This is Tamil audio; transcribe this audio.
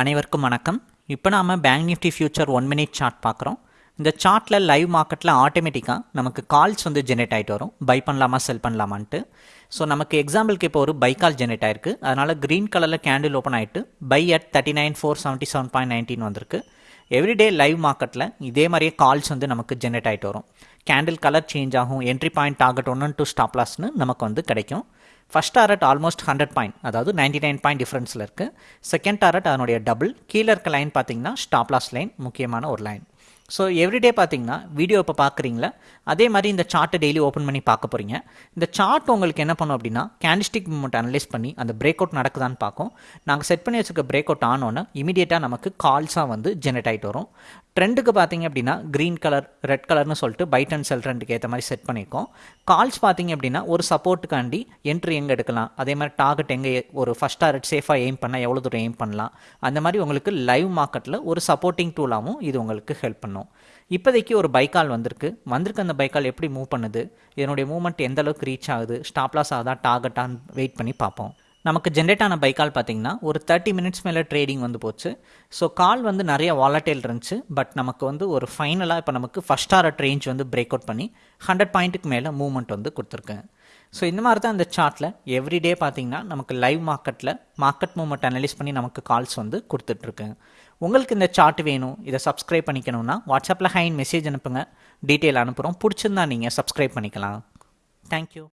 அனைவருக்கும் வணக்கம். இப்போ நாம் bank Nifty future one minute chart பார்க்குறோம். இந்த சார்ட்டில் லைவ் மார்க்கெட்டில் ஆட்டோமேட்டிக்காக நமக்கு கால்ஸ் வந்து ஜெனரேட் ஆகிட்டு வரும். பை பண்ணலாமா செல் பண்ணலாமான்ட்டு. ஸோ நமக்கு எக்ஸாம்பிளுக்கு இப்போ ஒரு பை கால் ஜெனரேட் ஆயிருக்கு. அதனால் க்ரீன் கலரில் கேண்டில் ஓப்பன் ஆகிட்டு by at thirty nine four seventy seven point nineteen வந்திருக்கு. எவ்ரிடே லைவ் மார்க்கெட்டில் இதே மாதிரியே கால்ஸ் வந்து நமக்கு ஜெனரேட் ஆகிட்டு வரும். கேண்டில் கலர் சேஞ்ச் ஆகும் entry point target one two stop லாஸ்னு நமக்கு வந்து கிடைக்கும். First target almost hundred point அதாவது நைன்டி நைன் பாயிண்ட் டிஃப்ரென்ஸில் இருக்குது செகண்ட் டாரட் அதனுடைய டபுள் கீழே இருக்க லைன் பார்த்தீங்கன்னா ஸ்டாப் லாஸ் லைன் முக்கியமான ஒரு லைன் ஸோ எவ்ரிடே பார்த்தீங்கன்னா வீடியோ இப்போ பார்க்குறீங்களா அதே மாதிரி இந்த சார்ட்டை டெய்லி ஓப்பன் பண்ணி பார்க்க போகிறீங்க இந்த சார்ட் உங்களுக்கு என்ன பண்ணும் அப்படின்னா கேண்டிஸ்டிக் மூமெண்ட் அனலைஸ் பண்ணி அந்த பிரேக் அவுட் நடக்குதான்னு பார்க்கும். நாங்கள் செட் பண்ணி வச்சுருக்க பிரேக் அவுட் ஆனோன்னு இமீடியட்டாக நமக்கு கால்ஸாக வந்து ஜெனரேட் ஆகிட்டு வரும். ட்ரெண்டுக்கு பார்த்தீங்க அப்படின்னா க்ரீன் கலர் ரெட் கலர்னு சொல்லிட்டு பைட் அண்ட் செல் ட்ரெண்டுக்கு ஏற்ற மாதிரி செட் பண்ணியிருக்கோம். கால்ஸ் பார்த்தீங்க அப்படின்னா ஒரு சப்போர்ட்டுக்காண்டி என்ட்ரி எங்கே எடுக்கலாம்? அதே மாதிரி டார்கெட் எங்கே ஒரு ஃபஸ்ட் டார்கெட் சேஃபாக எய்ம் பண்ணால் எவ்வளோ தூரம் எய்ம் பண்ணலாம்? அந்த மாதிரி உங்களுக்கு லைவ் மார்க்கெட்டில் ஒரு சப்போர்ட்டிங் டூலாகவும் இது உங்களுக்கு ஹெல்ப் பண்ணும். இப்போதைக்கு ஒரு பைக்கால் வந்திருக்கு. வந்திருக்கு அந்த பைக்கால் எப்படி மூவ் பண்ணுது? இதனுடைய மூவ்மெண்ட் எந்த அளவுக்கு ரீச் ஆகுது? ஸ்டாப்லாஸ் ஆகுதா? டார்கெட்டான்னு வெயிட் பண்ணி பார்ப்போம். நமக்கு ஜென்ரேட் ஆன பைக்கால் பார்த்தீங்கன்னா ஒரு தேர்ட்டி மினிட்ஸ் மேலே ட்ரேடிங் வந்து போச்சு. ஸோ கால் வந்து நிறைய வாலட்டைல் இருந்துச்சு. பட் நமக்கு வந்து ஒரு ஃபைனலாக இப்போ நமக்கு ஃபஸ்ட் டாரட் ரேஞ்ச் வந்து பிரேக் அவுட் பண்ணி ஹண்ட்ரட் பாயிண்ட்டுக்கு மேலே மூவ்மெண்ட் வந்து கொடுத்துருக்கேன். ஸோ இந்த மாதிரி தான் இந்த சார்ட்டில் எவ்ரிடே பார்த்தீங்கன்னா நமக்கு லைவ் மார்க்கெட்டில் மார்க்கெட் மூவ்மெண்ட் அனலைஸ் பண்ணி நமக்கு கால்ஸ் வந்து கொடுத்துட்ருக்கேன். உங்களுக்கு இந்த சார்ட் வேணும் இதை சப்ஸ்கிரைப் பண்ணிக்கணும்னா வாட்ஸ்அப்பில் ஹைன் மெசேஜ் அனுப்புங்க. டீட்டெயில் அனுப்புகிறோம் பிடிச்சிருந்தா நீங்கள் சப்ஸ்கிரைப் பண்ணிக்கலாம். தேங்க்யூ